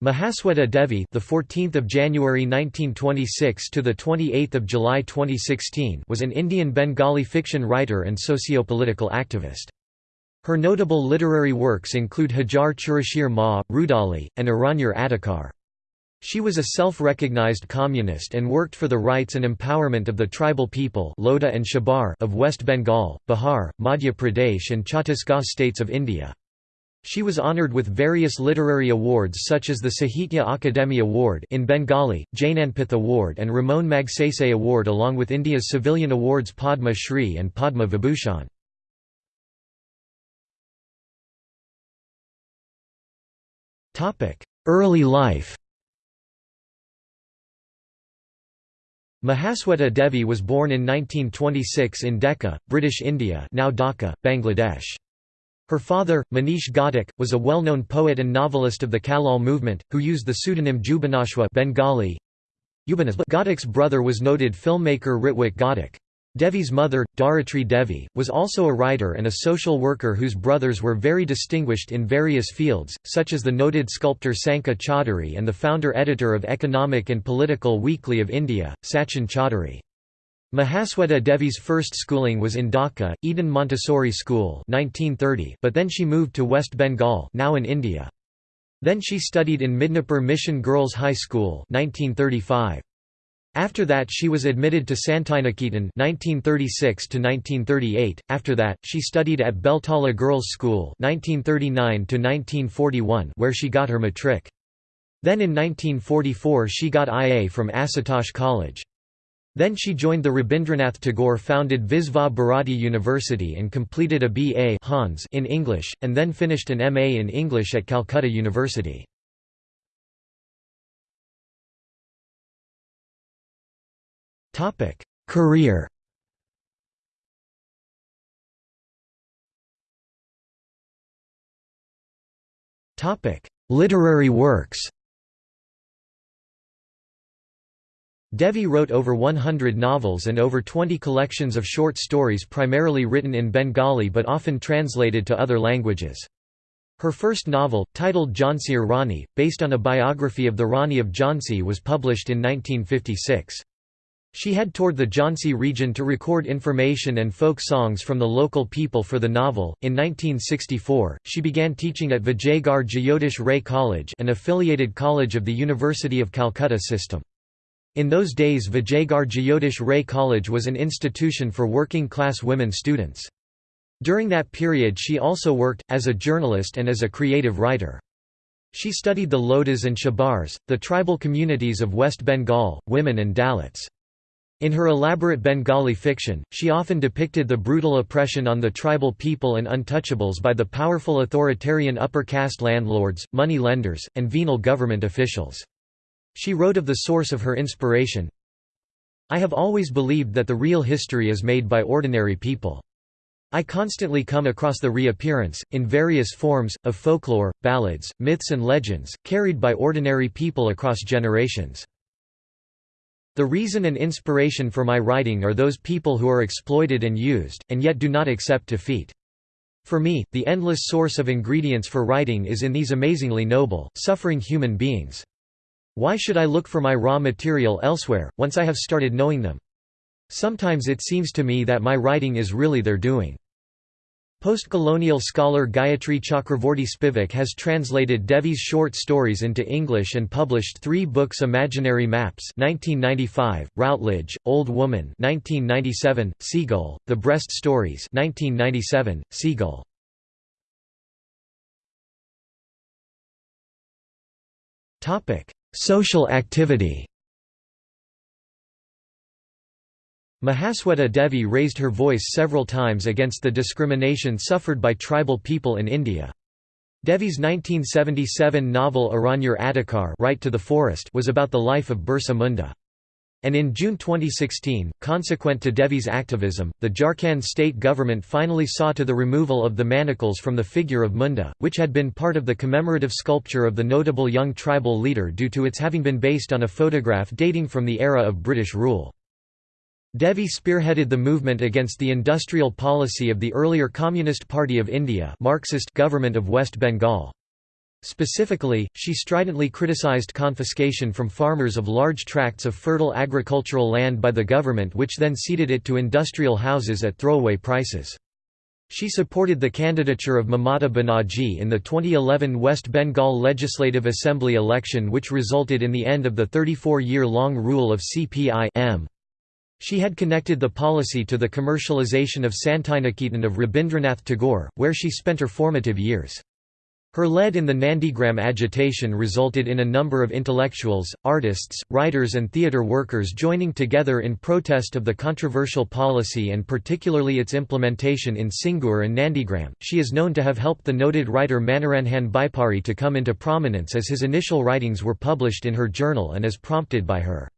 Mahasweta Devi, the 14th of January 1926 to the 28th of July 2016, was an Indian Bengali fiction writer and socio-political activist. Her notable literary works include Hajar Churashir Ma, Rudali, and Aranyar Adhikar. She was a self-recognized communist and worked for the rights and empowerment of the tribal people Lodha and Shabar of West Bengal, Bihar, Madhya Pradesh and Chhattisgarh states of India. She was honoured with various literary awards such as the Sahitya Akademi Award in Bengali, Jnanpith Award and Ramon Magsaysay Award along with India's civilian awards Padma Shri and Padma Vibhushan. Early life Mahasweta Devi was born in 1926 in Dacca, British India now Dhaka, Bangladesh. Her father, Manish Ghatak, was a well-known poet and novelist of the Kallol movement, who used the pseudonym Jubanashwa Bengali. Ghatak's brother was noted filmmaker Ritwik Ghatak. Devi's mother, Dharitri Devi, was also a writer and a social worker whose brothers were very distinguished in various fields, such as the noted sculptor Sankha Chaudhary and the founder-editor of Economic and Political Weekly of India, Sachin Chaudhary. Mahasweta Devi's first schooling was in Dhaka, Eden Montessori School 1930, but then she moved to West Bengal now in India. Then she studied in Midnapur Mission Girls High School 1935. After that she was admitted to Santiniketan 1936 1938. After that, she studied at Beltala Girls' School 1939 1941 where she got her matric. Then in 1944 she got IA from Asutosh College. Then she joined the Rabindranath Tagore-founded Visva Bharati University and completed a B.A. Hons in English, and then finished an M.A. in English at Calcutta University. Career Literary works Devi wrote over 100 novels and over 20 collections of short stories primarily written in Bengali but often translated to other languages. Her first novel, titled Jhansi's Rani, based on a biography of the Rani of Jhansi was published in 1956. She had toured the Jhansi region to record information and folk songs from the local people for the novel. In 1964, she began teaching at Vijaygarh Jyotish Ray College, an affiliated college of the University of Calcutta system. In those days Vijaygarh Jyotish Ray College was an institution for working-class women students. During that period she also worked, as a journalist and as a creative writer. She studied the Lodhas and Shabars, the tribal communities of West Bengal, women and Dalits. In her elaborate Bengali fiction, she often depicted the brutal oppression on the tribal people and untouchables by the powerful authoritarian upper caste landlords, money lenders, and venal government officials. She wrote of the source of her inspiration, I have always believed that the real history is made by ordinary people. I constantly come across the reappearance, in various forms, of folklore, ballads, myths and legends, carried by ordinary people across generations. The reason and inspiration for my writing are those people who are exploited and used, and yet do not accept defeat. For me, the endless source of ingredients for writing is in these amazingly noble, suffering human beings. Why should I look for my raw material elsewhere, once I have started knowing them? Sometimes it seems to me that my writing is really their doing. Post-colonial scholar Gayatri Chakravorty Spivak has translated Devi's short stories into English and published three books Imaginary Maps 1995, Routledge, Old Woman 1997, Seagull, The Breast Stories 1997, Seagull. Social activity Mahasweta Devi raised her voice several times against the discrimination suffered by tribal people in India. Devi's 1977 novel Aranyar Adhikar right to the Forest was about the life of Birsa Munda. And in June 2016, consequent to Devi's activism, the Jharkhand state government finally saw to the removal of the manacles from the figure of Munda, which had been part of the commemorative sculpture of the notable young tribal leader due to its having been based on a photograph dating from the era of British rule. Devi spearheaded the movement against the industrial policy of the earlier Communist Party of India Marxist government of West Bengal. Specifically, she stridently criticized confiscation from farmers of large tracts of fertile agricultural land by the government which then ceded it to industrial houses at throwaway prices. She supported the candidature of Mamata Banerjee in the 2011 West Bengal Legislative Assembly election which resulted in the end of the 34-year-long rule of CPI-M. She had connected the policy to the commercialization of Santiniketan of Rabindranath Tagore, where she spent her formative years. Her lead in the Nandigram agitation resulted in a number of intellectuals, artists, writers and theatre workers joining together in protest of the controversial policy and particularly its implementation in Singur and Nandigram. She is known to have helped the noted writer Manoranjan Byapari to come into prominence as his initial writings were published in her journal and as prompted by her.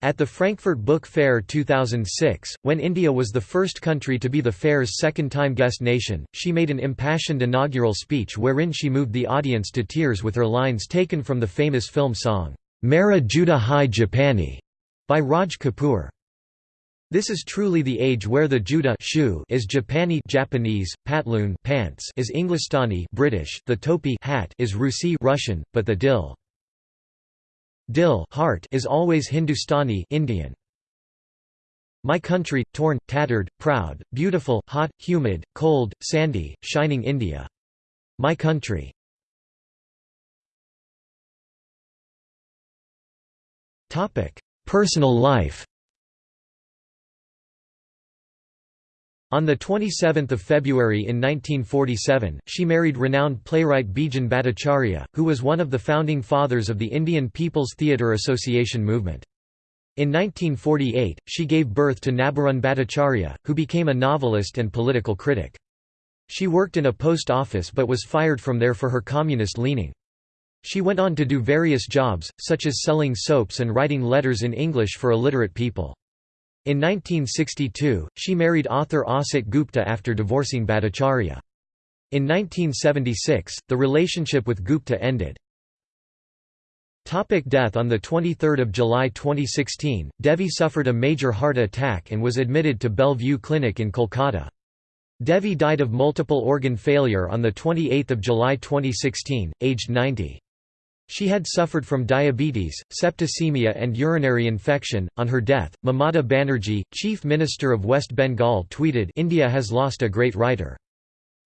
At the Frankfurt Book Fair 2006, when India was the first country to be the fair's second-time guest nation, she made an impassioned inaugural speech wherein she moved the audience to tears with her lines taken from the famous film song, Mera Juta Hai Japani, by Raj Kapoor. This is truly the age where the juta shoe is Japani Japanese, patloon pants is Englistani British, the topi hat is Rusi Russian, but the dil Dil heart is always Hindustani Indian. My country, torn, tattered, proud, beautiful, hot, humid, cold, sandy, shining India. My country. Personal life On 27 February in 1947, she married renowned playwright Bijan Bhattacharya, who was one of the founding fathers of the Indian People's Theatre Association movement. In 1948, she gave birth to Nabarun Bhattacharya, who became a novelist and political critic. She worked in a post office but was fired from there for her communist leaning. She went on to do various jobs, such as selling soaps and writing letters in English for illiterate people. In 1962, she married author Asit Gupta after divorcing Bhattacharya. In 1976, the relationship with Gupta ended. Topic death On 23 July 2016, Devi suffered a major heart attack and was admitted to Bellevue Clinic in Kolkata. Devi died of multiple organ failure on 28 July 2016, aged 90. She had suffered from diabetes, septicemia, and urinary infection. On her death, Mamata Banerjee, Chief Minister of West Bengal, tweeted India has lost a great writer.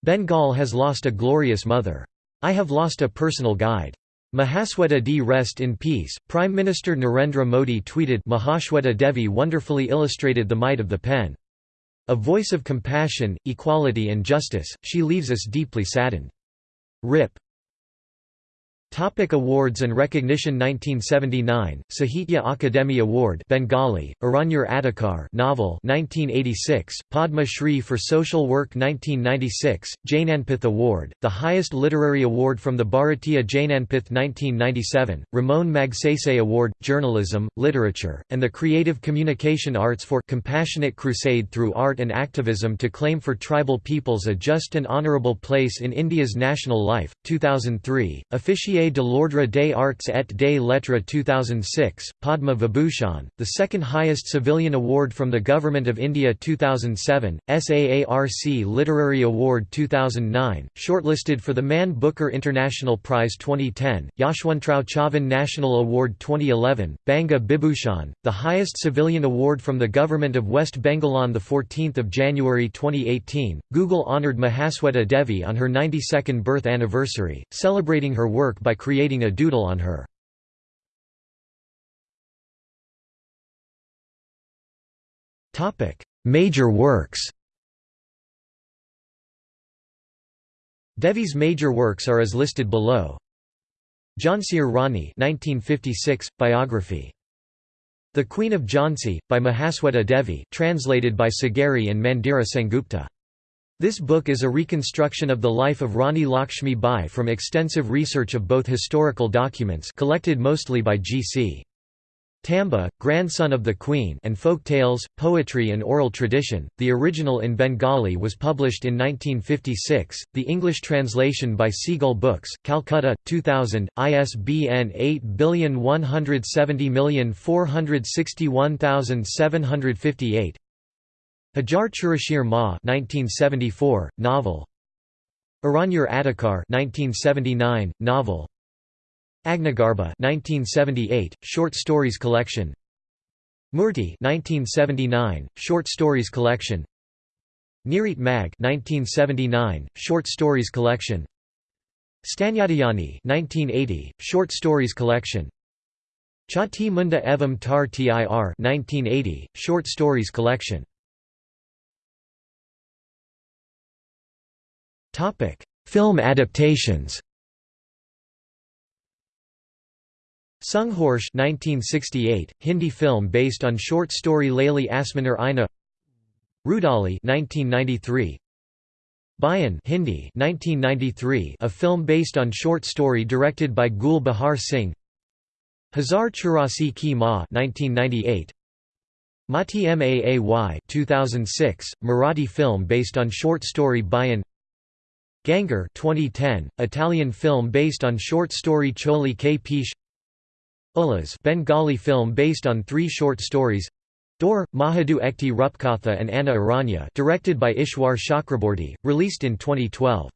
Bengal has lost a glorious mother. I have lost a personal guide. Mahasweta Di. Rest in peace. Prime Minister Narendra Modi tweeted Mahashweta Devi wonderfully illustrated the might of the pen. A voice of compassion, equality and justice, she leaves us deeply saddened. RIP. Topic awards and recognition 1979 Sahitya Akademi Award Bengali Aranyar Adhikar novel 1986 Padma Shri for social work 1996 Jnanpith Award the highest literary award from the Bharatiya Jnanpith 1997 Ramon Magsaysay Award journalism literature and the creative communication arts for compassionate crusade through art and activism to claim for tribal peoples a just and honorable place in India's national life 2003 Officier de l'Ordre des Arts et des Lettres 2006, Padma Vibhushan, the second highest civilian award from the Government of India 2007, SAARC Literary Award 2009, shortlisted for the Man Booker International Prize 2010, Yashwantrao Chavan National Award 2011, Banga Bibhushan, the highest civilian award from the Government of West Bengal on 14 January 2018. Google honoured Mahasweta Devi on her 92nd birth anniversary, celebrating her work by by creating a doodle on her. Major works Devi's major works are as listed below. Jhansiar Rani 1956, biography. The Queen of Jhansi, by Mahasweta Devi translated by Sagari and Mandira Sengupta. This book is a reconstruction of the life of Rani Lakshmi Bai from extensive research of both historical documents collected mostly by G.C. Tambe, grandson of the Queen and folk tales, poetry and oral tradition. The original in Bengali was published in 1956, the English translation by Seagull Books, Calcutta, 2000, ISBN 8170461758 Hajar Churashir Ma 1974, novel. Aranyar Adhikar 1979, novel. Agnigarbha 1978, short stories collection. Murti 1979, short stories collection. Nirit Mag 1979, short stories collection. Stanyadayani 1980, short stories collection. Chotti Munda Evam Tar Tir 1980, short stories collection Topic: Film adaptations. Sangharsh 1968, Hindi film based on short story Laili Asmaner Aina. Rudali 1993 Bayan Hindi 1993 a film based on short story directed by Gul Bahar Singh. Hazar Churasi Ki Ma 1998 Mati Maay 2006 Marathi film based on short story Bayan Gangar 2010 Italian film based on short story Choli K. Pish Ullas Bengali film based on three short stories. Dor, Mahadu Ekti Rupkatha and Anna Aranya directed by Ishwar Chakraborty, released in 2012.